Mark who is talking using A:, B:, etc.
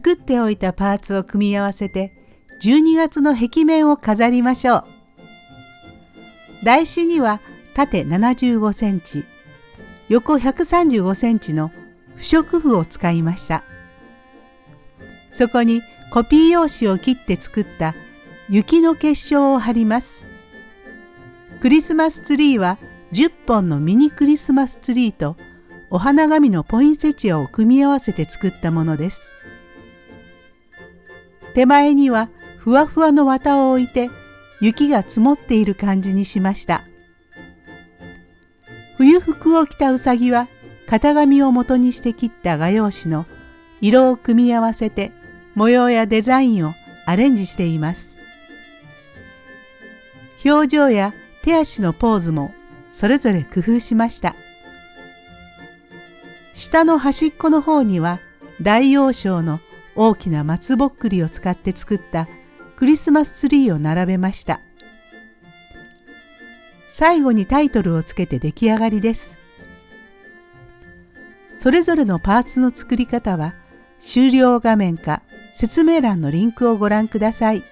A: 作っておいたパーツを組み合わせて12月の壁面を飾りましょう。台紙には縦75センチ、横135センチの不織布を使いました。そこにコピー用紙を切って作った雪の結晶を貼ります。クリスマスツリーは10本のミニクリスマスツリーとお花紙のポインセチアを組み合わせて作ったものです。手前にはふわふわの綿を置いて雪が積もっている感じにしました。冬服を着たうさぎは型紙を元にして切った画用紙の色を組み合わせて模様やデザインをアレンジしています。表情や手足のポーズもそれぞれ工夫しました。下の端っこの方には大王賞の大きな松ぼっくりを使って作ったクリスマスツリーを並べました。最後にタイトルをつけて出来上がりです。それぞれのパーツの作り方は終了画面か説明欄のリンクをご覧ください。